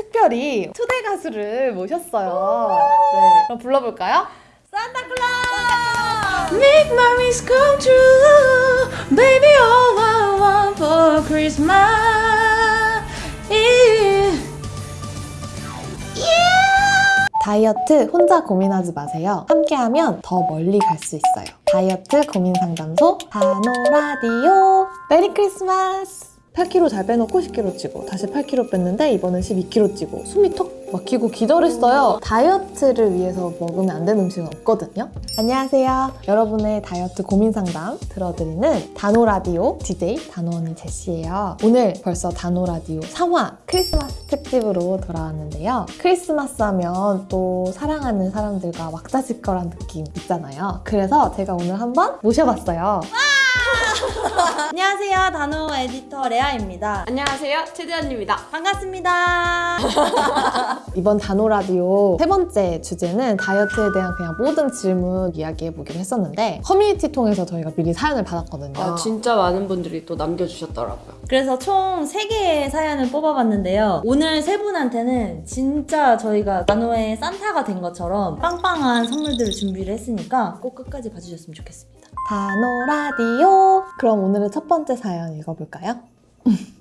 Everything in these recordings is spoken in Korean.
특별히 초대 가수를 모셨어요. 네, 그럼 불러볼까요? 산타클로스! Make my wish come true, baby. All I want for Christmas is 다이어트 혼자 고민하지 마세요. 함께하면 더 멀리 갈 수 있어요. 다이어트 고민 상담소 다노라디오 메리 크리스마스! 8kg 잘 빼놓고 10kg 찌고 다시 8kg 뺐는데 이번엔 12kg 찌고 숨이 턱 막히고 기절했어요. 다이어트를 위해서 먹으면 안 되는 음식은 없거든요. 안녕하세요. 여러분의 다이어트 고민 상담 들어드리는 다노라디오 DJ 다노언니 제시예요. 오늘 벌써 다노라디오 3화 크리스마스 특집으로 돌아왔는데요. 크리스마스 하면 또 사랑하는 사람들과 왁자지껄한 느낌 있잖아요. 그래서 제가 오늘 한번 모셔봤어요. 안녕하세요. 다노 에디터 레아입니다. 안녕하세요, 최대현입니다. 반갑습니다. 이번 다노라디오 세 번째 주제는 다이어트에 대한 그냥 모든 질문 이야기해보기로 했었는데 커뮤니티 통해서 저희가 미리 사연을 받았거든요. 아, 진짜 많은 분들이 또 남겨주셨더라고요. 그래서 총 3개의 사연을 뽑아봤는데요. 오늘 세 분한테는 진짜 저희가 다노의 산타가 된 것처럼 빵빵한 선물들을 준비를 했으니까 꼭 끝까지 봐주셨으면 좋겠습니다. 다노라디오 그럼 오늘의 첫 번째 사연 읽어볼까요?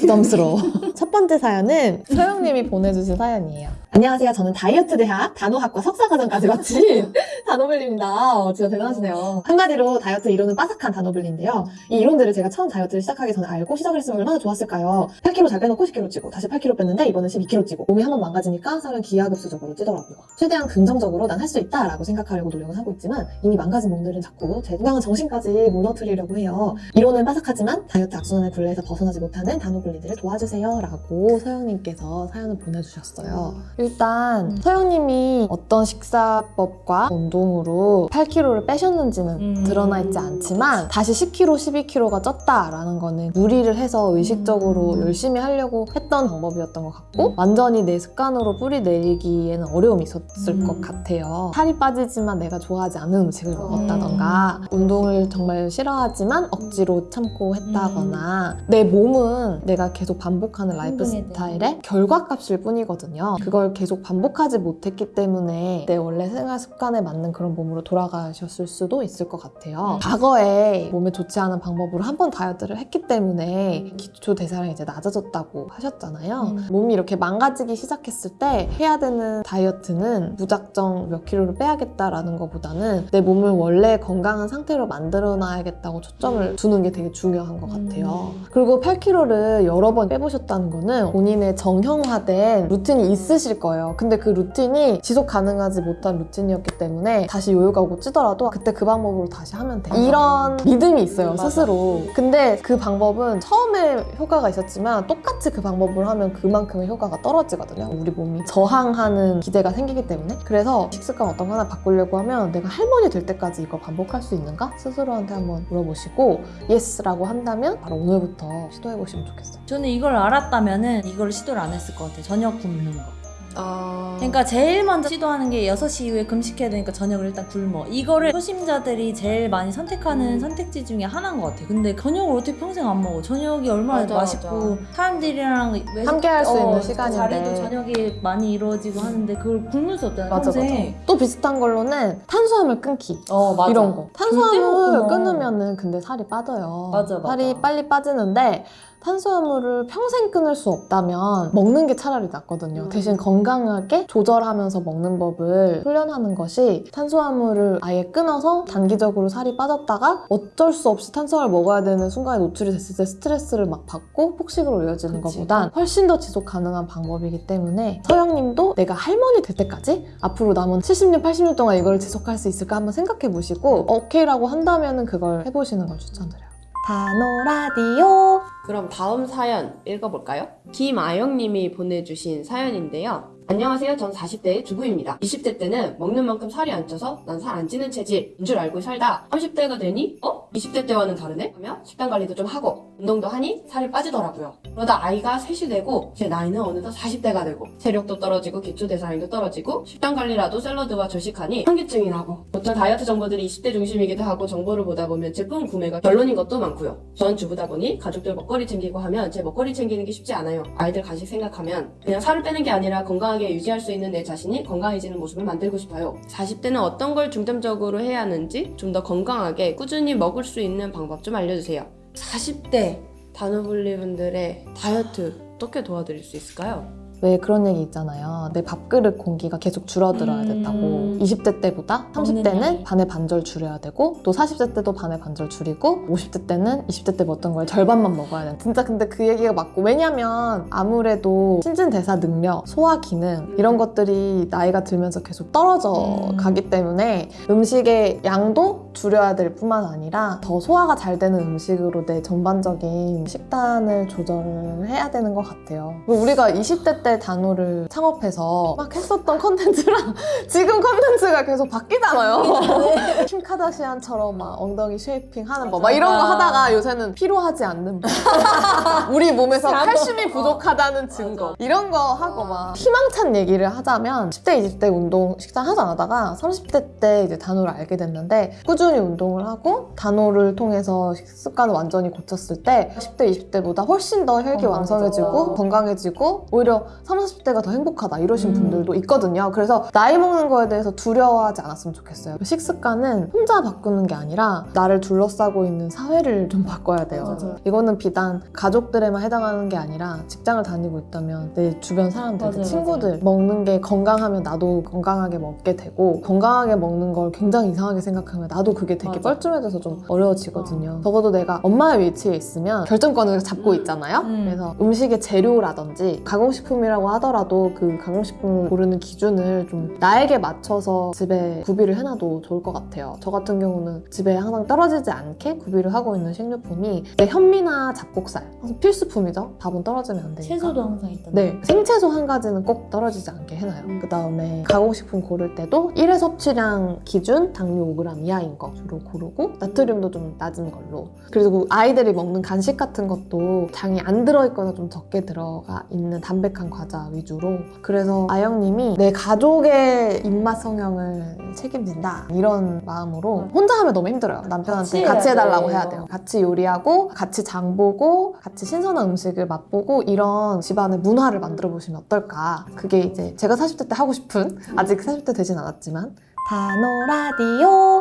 부담스러워. 첫 번째 사연은 서영님이 보내주신 사연이에요. 안녕하세요. 저는 다이어트 대학 단호학과 석사과정까지 마친 단호블리입니다. 어, 진짜 대단하시네요. 한마디로 다이어트 이론은 빠삭한 단호블리인데요. 이 이론들을 제가 처음 다이어트를 시작하기 전에 알고 시작을 했으면 얼마나 좋았을까요? 8kg 잘 빼놓고 10kg 찌고 다시 8kg 뺐는데 이번엔 12kg 찌고 몸이 한 번 망가지니까 살은 기하급수적으로 찌더라고요. 최대한 긍정적으로 난 할 수 있다 라고 생각하려고 노력을 하고 있지만 이미 망가진 몸들은 자꾸 제 건강한 정신까지 무너뜨리려고 해요. 이론은 빠삭하지만 다이어트 악순환의 굴레에서 벗어나지 못하는 단호블리 들을 도와주세요 라고 서영님께서 사연을 보내주셨어요. 일단 서영님이 어떤 식사법과 운동으로 8kg를 빼셨는지는 음. 드러나 있지 않지만 다시 10kg, 12kg가 쪘다라는 거는 무리를 해서 의식적으로 음. 열심히 하려고 했던 방법이었던 것 같고 완전히 내 습관으로 뿌리 내리기에는 어려움이 있었을 음. 것 같아요. 살이 빠지지만 내가 좋아하지 않는 음식을 먹었다던가 운동을 정말 싫어하지만 억지로 참고 했다거나 내 몸은 내가 계속 반복하는 라이프 행동에 대한. 스타일의 결과값일 뿐이거든요. 그걸 계속 반복하지 못했기 때문에 내 원래 생활 습관에 맞는 그런 몸으로 돌아가셨을 수도 있을 것 같아요. 음. 과거에 몸에 좋지 않은 방법으로 한 번 다이어트를 했기 때문에 기초 대사량이 이제 낮아졌다고 하셨잖아요. 음. 몸이 이렇게 망가지기 시작했을 때 해야 되는 다이어트는 무작정 몇 킬로를 빼야겠다라는 것보다는 내 몸을 원래 건강한 상태로 만들어놔야겠다고 초점을 두는 게 되게 중요한 것 같아요. 그리고 8kg를 여러 번 빼보셨다는 거는 본인의 정형화된 루틴이 있으실 거예요. 근데 그 루틴이 지속 가능하지 못한 루틴이었기 때문에 다시 요요가 오고 찌더라도 그때 그 방법으로 다시 하면 돼. 이런 믿음이 있어요. 스스로. 근데 그 방법은 처음에 효과가 있었지만 똑같이 그 방법을 하면 그만큼의 효과가 떨어지거든요. 우리 몸이 저항하는 기제가 생기기 때문에. 그래서 식습관 어떤 거 하나 바꾸려고 하면 내가 할머니 될 때까지 이걸 반복할 수 있는가? 스스로한테 한번 물어보시고 예스라고 한다면 바로 오늘부터 시도해보시면 좋겠어요. 저는 이걸 알았다면은 이걸 시도를 안 했을 것 같아요. 저녁 굶는 거. 아... 그러니까 제일 먼저 시도하는 게 6시 이후에 금식해야 되니까 저녁을 일단 굶어. 이거를 초심자들이 제일 많이 선택하는 음. 선택지 중에 하나인 것 같아. 근데 저녁을 어떻게 평생 안 먹어? 저녁이 얼마나 맞아, 맛있고 맞아. 사람들이랑 함께 할수 있는 어, 시간인데. 자리도 저녁에 많이 이루어지고 하는데 그걸 굶을 수 없잖아. 맞아, 평생. 맞아. 또 비슷한 걸로는 탄수화물 끊기. 어 맞아. 이런 거. 탄수화물. 끊으면은 근데 살이 빠져요. 맞아, 맞아. 살이 빨리 빠지는데 탄수화물을 평생 끊을 수 없다면 먹는 게 차라리 낫거든요. 음. 대신 건강하게 조절하면서 먹는 법을 훈련하는 것이 탄수화물을 아예 끊어서 단기적으로 살이 빠졌다가 어쩔 수 없이 탄수화물 먹어야 되는 순간에 노출이 됐을 때 스트레스를 막 받고 폭식으로 이어지는 그치. 것보단 훨씬 더 지속 가능한 방법이기 때문에 서영님도 내가 할머니 될 때까지 앞으로 남은 70년, 80년 동안 이걸 지속할 수 있을까 한번 생각해 보시고 오케이라고 한다면 그걸 해보시는 걸 추천드려요. 다노라디오 그럼 다음 사연 읽어볼까요? 김아영님이 보내주신 사연인데요. 안녕하세요. 전 40대의 주부입니다. 20대 때는 먹는 만큼 살이 안 쪄서 난 살 안 찌는 체질인 줄 알고 살다 30대가 되니 어? 20대 때와는 다르네? 하며 식단 관리도 좀 하고 운동도 하니 살이 빠지더라고요. 그러다 아이가 셋이 되고 제 나이는 어느덧 40대가 되고 체력도 떨어지고 기초대사량도 떨어지고 식단 관리라도 샐러드와 절식하니 현기증이 나고 보통 다이어트 정보들이 20대 중심이기도 하고 정보를 보다 보면 제품 구매가 결론인 것도 많고요. 전 주부다 보니 가족들 먹거리 챙기고 하면 제 먹거리 챙기는 게 쉽지 않아요. 아이들 간식 생각하면 그냥 살을 빼는 게 아니라 건강하게 유지할 수 있는 내 자신이 건강해지는 모습을 만들고 싶어요. 40대는 어떤 걸 중점적으로 해야 하는지 좀 더 건강하게 꾸준히 먹을 수 있는 방법 좀 알려주세요. 40대 단호블리 분들의 다이어트 어떻게 도와드릴 수 있을까요? 왜 그런 얘기 있잖아요. 내 밥그릇 공기가 계속 줄어들어야 음. 된다고. 20대 때보다 먹는 30대는 양이. 반의 반절 줄여야 되고 또 40대 때도 반의 반절 줄이고 50대 때는 20대 때 먹던 걸 절반만 먹어야 돼. 진짜 근데 그 얘기가 맞고 왜냐면 아무래도 신진대사 능력, 소화 기능 이런 것들이 나이가 들면서 계속 떨어져 음. 가기 때문에 음식의 양도 줄여야 될 뿐만 아니라 더 소화가 잘 되는 음식으로 내 전반적인 식단을 조절을 해야 되는 것 같아요. 우리가 20대 때 다노를 창업해서 막 했었던 컨텐츠랑 지금 컨텐츠가 계속 바뀌잖아요. 킴 카다시안처럼 막 엉덩이 shaping 하는 거막 이런 거. 하다가 요새는 피로하지 않는 법. 우리 몸에서. 칼슘이 부족하다는 증거 이런 거 하고 막 희망찬 얘기를 하자면 10대 20대 운동 식단 하지 않다가 30대 때 이제 다노를 알게 됐는데 꾸준히 운동을 하고 다노를 통해서 식습관을 완전히 고쳤을 때 10대 20대보다 훨씬 더 혈기 왕성해지고 건강해져. 건강해지고 오히려 30, 40대가 더 행복하다 이러신 음. 분들도 있거든요. 그래서 나이 먹는 거에 대해서 두려워하지 않았으면 좋겠어요. 식습관은 혼자 바꾸는 게 아니라 나를 둘러싸고 있는 사회를 좀 바꿔야 돼요. 맞아요. 이거는 비단 가족들에만 해당하는 게 아니라 직장을 다니고 있다면 내 주변 사람들, 내 맞아요, 친구들 먹는 게 건강하면 나도 건강하게 먹게 되고 건강하게 먹는 걸 굉장히 이상하게 생각하면 나도 그게 되게 맞아. 뻘쭘해져서 좀 어려워지거든요. 적어도 내가 엄마의 위치에 있으면 결정권을 잡고 음. 있잖아요. 음. 그래서 음식의 재료라든지 가공식품이 라고 하더라도 그 가공식품을 고르는 기준을 좀 나에게 맞춰서 집에 구비를 해놔도 좋을 것 같아요. 저 같은 경우는 집에 항상 떨어지지 않게 구비를 하고 있는 식료품이 내 현미나 잡곡살 필수품이죠. 밥은 떨어지면 안 되니까. 채소도 항상 있다. 네, 생채소 한 가지는 꼭 떨어지지 않게 해놔요. 음. 그 다음에 가공식품 고를 때도 1회 섭취량 기준 당류 5g 이하인 거 주로 고르고 나트륨도 좀 낮은 걸로. 그리고 아이들이 먹는 간식 같은 것도 당이 안 들어있거나 좀 적게 들어가 있는 담백한 과자 위주로. 그래서 아영님이 내 가족의 입맛 성향을 책임진다 이런 마음으로 혼자 하면 너무 힘들어요. 남편한테 같이 같이 해달라고. 해야 돼요. 같이 요리하고 같이 장 보고 같이 신선한 음식을 맛보고 이런 집안의 문화를 만들어 보시면 어떨까. 그게 이제 제가 40대 때 하고 싶은 아직 40대 되진 않았지만 단오 라디오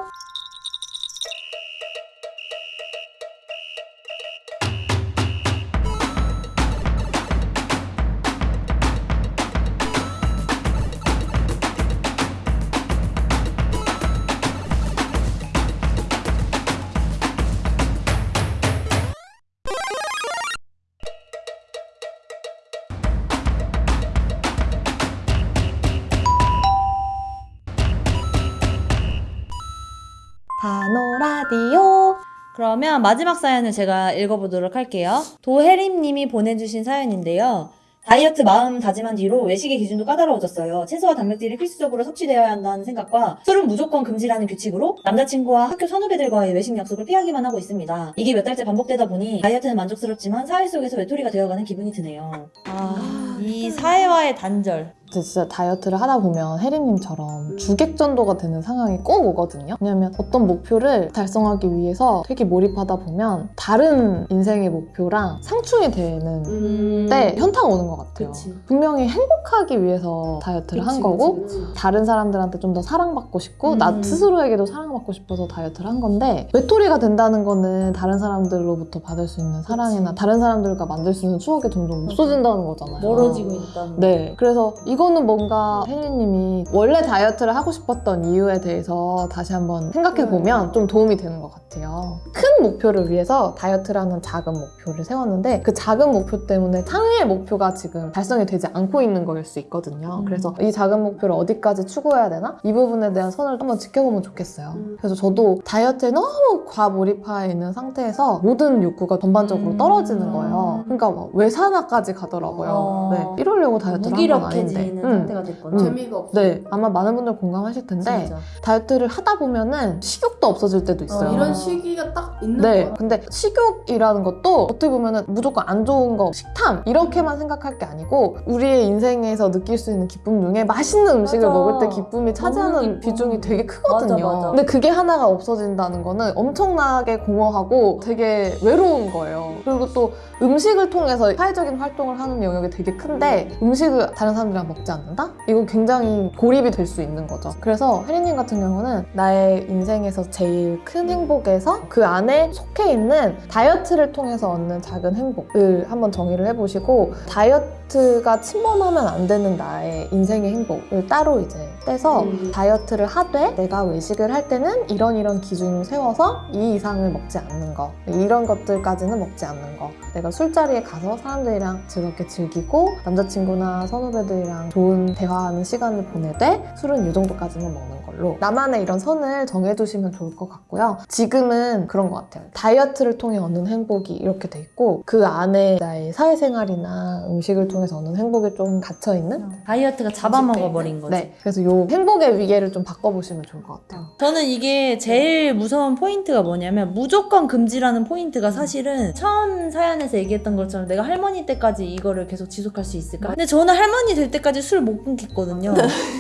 단오 라디오 그러면 마지막 사연을 제가 읽어보도록 할게요. 도혜림님이 보내주신 사연인데요. 다이어트 마음 다짐한 뒤로 외식의 기준도 까다로워졌어요. 채소와 단백질이 필수적으로 섭취되어야 한다는 생각과 술은 무조건 금지라는 규칙으로 남자친구와 학교 선후배들과의 외식 약속을 피하기만 하고 있습니다. 이게 몇 달째 반복되다 보니 다이어트는 만족스럽지만 사회 속에서 외톨이가 되어가는 기분이 드네요. 아, 이 사회와의 단절. 진짜 다이어트를 하다 보면 혜림님처럼 주객전도가 되는 상황이 꼭 오거든요. 왜냐면 어떤 목표를 달성하기 위해서 되게 몰입하다 보면 다른 인생의 목표랑 상충이 되는 음. 때 현타가 오는 것 같아요. 그치. 분명히 행복하기 위해서 다이어트를 한 그치, 거고 그치. 다른 사람들한테 좀 더 사랑받고 싶고 음. 나 스스로에게도 사랑받고 싶어서 다이어트를 한 건데 외톨이가 된다는 거는 다른 사람들로부터 받을 수 있는 사랑이나. 다른 사람들과 만들 수 있는 추억이 점점 없어진다는 거잖아요. 멀어지고 있다는. 네. 그래서 이 거는 뭔가 혜리님이 원래 다이어트를 하고 싶었던 이유에 대해서 다시 한번 생각해 보면 좀 도움이 되는 것 같아요. 큰 목표를 위해서 다이어트라는 작은 목표를 세웠는데 그 작은 목표 때문에 상위의 목표가 지금 달성이 되지 않고 있는 거일 수 있거든요. 음. 그래서 이 작은 목표를 어디까지 추구해야 되나? 이 부분에 대한 선을 한번 지켜보면 좋겠어요. 음. 그래서 저도 다이어트에 너무 과몰입해 있는 상태에서 모든 욕구가 전반적으로 음. 떨어지는 거예요. 그러니까 막 외산화까지 가더라고요. 어. 네. 이러려고 다이어트를 한건 아닌데. 있는 음. 상태가 됐거나. 음. 재미가 없어. 네, 아마 많은 분들 공감하실 텐데 진짜. 다이어트를 하다 보면은 식욕도 없어질 때도 있어요. 어, 이런 시기가 딱 있는 네, 거야. 근데 식욕이라는 것도 어떻게 보면은 무조건 안 좋은 거, 식탐 이렇게만 생각할 게 아니고 우리의 인생에서 느낄 수 있는 기쁨 중에 맛있는 음식을 맞아. 먹을 때 기쁨이 차지하는 기쁨. 비중이 되게 크거든요. 맞아, 맞아. 근데 그게 하나가 없어진다는 거는 엄청나게 공허하고 되게 외로운 거예요. 그리고 또 음식을 통해서 사회적인 활동을 하는 영역이 되게 큰데 음식을 다른 사람들이랑 먹지 않는다? 이건 굉장히 고립이 될 수 있는 거죠. 그래서 혜리님 같은 경우는 나의 인생에서 제일 큰 행복에서 그 안에 속해 있는 다이어트를 통해서 얻는 작은 행복을 한번 정의를 해보시고 다이어트가 침범하면 안 되는 나의 인생의 행복을 따로 이제 떼서 음. 다이어트를 하되 내가 외식을 할 때는 이런 이런 기준을 세워서 이 이상을 먹지 않는 거 이런 것들까지는 먹지 않는 거. 내가 술자리에 가서 사람들이랑 즐겁게 즐기고 남자친구나 선후배들이랑 좋은 대화하는 시간을 보내되 술은 이 정도까지만 먹는 걸로. 나만의 이런 선을 정해두시면 좋을 것 같고요. 지금은 그런 것 같아요. 다이어트를 통해 얻는 행복이 이렇게 돼 있고 그 안에 나의 사회생활이나 음식을 통해서 얻는 행복이 좀 갇혀있는 다이어트가 잡아먹어버린 거지. 네 그래서 요 행복의 위계를 좀 바꿔보시면 좋을 것 같아요 저는 이게 제일 무서운 포인트가 뭐냐면 무조건 금지라는 포인트가 사실은 처음 사연에서 얘기했던 것처럼 내가 할머니 때까지 이거를 계속 지속할 수 있을까? 근데 저는 할머니 될 때까지 술 못 끊겠거든요.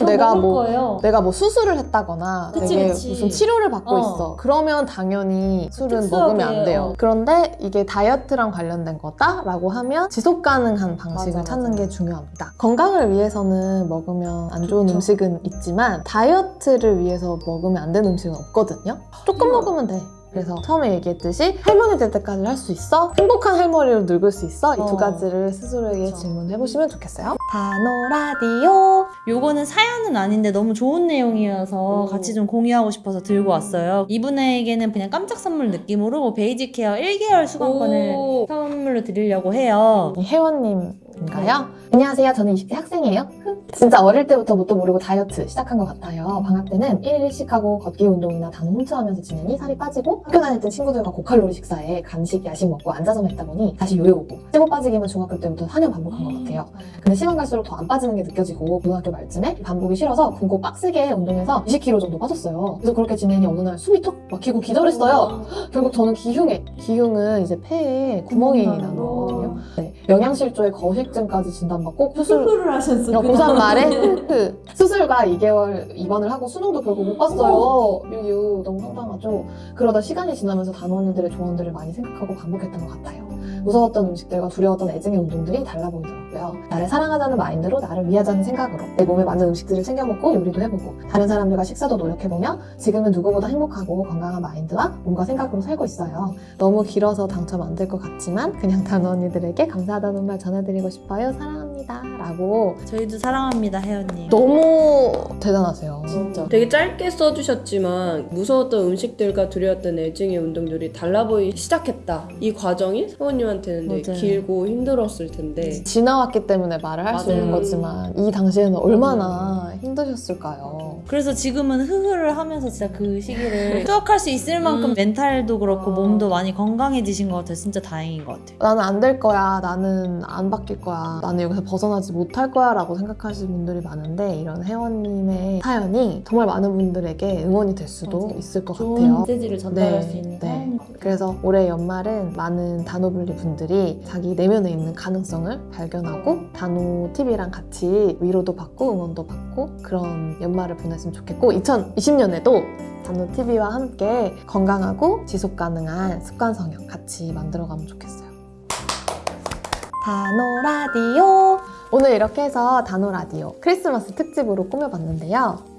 내가 먹을 뭐 거예요. 내가 뭐 수술을 했다거나 그치, 되게 그치. 무슨 치료를 받고 어. 있어. 그러면 당연히 술은 특수하게, 먹으면 안 돼요. 어. 그런데 이게 다이어트랑 관련된 거다라고 하면 지속 가능한 방식을 맞아, 찾는 맞아. 게 중요합니다. 건강을 위해서는 먹으면 안 좋은 좋죠. 음식은 있지만 다이어트를 위해서 먹으면 안 되는 음식은 없거든요. 조금 먹으면 돼. 그래서 처음에 얘기했듯이 할머니 될 때까지 할 수 있어? 행복한 할머니로 늙을 수 있어? 이두 어. 가지를 스스로에게 그쵸. 질문해 보시면 좋겠어요. 다노라디오 요거는 사연은 아닌데 너무 좋은 내용이어서 오. 같이 좀 공유하고 싶어서 들고 왔어요. 이분에게는 그냥 깜짝 선물 느낌으로 basic care 1개월 수강권을 오. 선물로 드리려고 해요. 이 혜원님 인가요? 안녕하세요. 저는 20대 학생이에요. 진짜 어릴 때부터 뭣도 모르고 다이어트 시작한 것 같아요. 방학 때는 1일 1식 하고 걷기 운동이나 단어 훔쳐하면서 지내니 살이 빠지고 학교 땐 친구들과 고칼로리 식사에 간식, 야식 먹고 앉아서만 있다 보니 다시 요요 오고 찌고 빠지기만 중학교 때부터 4년 반복한 것 같아요. 근데 시간 갈수록 더 안 빠지는 게 느껴지고 고등학교 말쯤에 반복이 싫어서 굶고 빡세게 운동해서 20kg 정도 빠졌어요. 그래서 그렇게 지내니 어느 날 숨이 턱 막히고 기절했어요. 결국 저는 기흉에 기흉은 이제 폐에 구멍이 거거든요. 네, 영양실조에 거식 증까지 진단받고 수술 수술을 하셨어. 어, 고3 말에 그 수술과 2개월 입원을 하고 수능도 결국 못 봤어요. 유유 너무 황당하죠. 그러다 시간이 지나면서 단원이들의 조언들을 많이 생각하고 반복했던 것 같아요. 무서웠던 음식들과 두려웠던 애증의 운동들이 달라 보이더라고요. 나를 사랑하자는 마인드로 나를 위하자는 생각으로 내 몸에 맞는 음식들을 챙겨 먹고 요리도 해보고 다른 사람들과 식사도 노력해보며 지금은 누구보다 행복하고 건강한 마인드와 몸과 생각으로 살고 있어요. 너무 길어서 당첨 안 될 것 같지만 그냥 단원이들에게 감사하다는 말 전해드리고 싶어요. 사랑합니다. 라고 저희도 사랑합니다, 혜연님. 너무 대단하세요. 진짜. 되게 짧게 써주셨지만 무서웠던 음식들과 두려웠던 애증의 운동들이 달라 보이기 시작했다. 이 과정이 사모님한테는 되게. 길고 힘들었을 텐데 지나왔기 때문에 말을 할 수. 있는 거지만 이 당시에는 얼마나 힘드셨을까요? 그래서 지금은 흐흐를 하면서 진짜 그 시기를 추억할 수 있을 만큼 음. 멘탈도 그렇고 아. 몸도 많이 건강해지신 것 같아요. 진짜 다행인 것 같아요. 나는 안 될 거야. 나는 안 바뀔 거야. 나는 여기서 벗어나지 못할 거야. 라고 생각하시는 분들이 많은데 이런 혜원님의 사연이 정말 많은 분들에게 응원이 될 수도 맞아요. 있을 것 같아요. 메시지를 전달할 네, 수 있는 네. 그래서 올해 연말은 많은 단오블리 분들이 자기 내면에 있는 가능성을 발견하고 단오 TV랑 같이 위로도 받고 응원도 받고 그런 연말을 보 냈으면 좋겠고 2020년에도 단오 TV와 함께 건강하고 지속 가능한 습관 성형 같이 만들어가면 좋겠어요. 다노 라디오 오늘 이렇게 해서 다노 라디오 크리스마스 특집으로 꾸며봤는데요.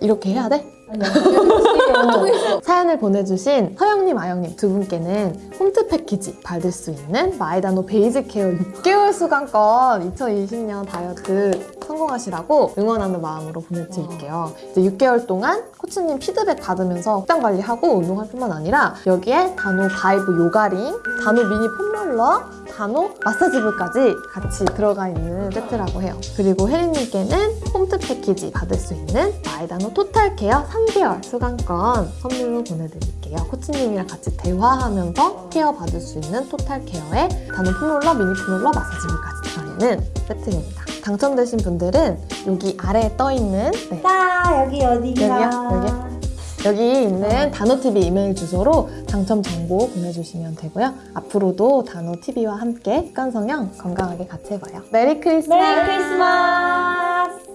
이렇게 해야 돼? 사연을 보내주신 서영님, 아영님 두 분께는 홈트 패키지 받을 수 있는 마이다노 베이직 케어 6개월 수강권 2020년 다이어트 성공하시라고 응원하는 마음으로 보내드릴게요. 이제 6개월 동안 코치님 피드백 받으면서 식단 관리하고 운동할 뿐만 아니라 여기에 다노 바이브 요가링, 다노 미니 폼롤러, 다노 마사지볼까지 같이 들어가 있는 세트라고 해요. 그리고 혜리님께는 홈트 패키지 받을 수 있는 마이다노 토탈 케어 3개월 수강권 선물로 보내드릴게요. 코치님이랑 같이 대화하면서 케어 받을 수 있는 토탈 케어에 다노 폼롤러, 미니 폼롤러, 마사지볼까지 들어있는 세트입니다. 당첨되신 분들은 여기 아래에 떠 있는 네, 자, 여기 어디가? 여기요? 여기 있는 다노TV 이메일 주소로 당첨 정보 보내주시면 되고요. 앞으로도 다노TV와 함께 습관성형 건강하게 같이 해봐요. Merry Christmas! Merry Christmas!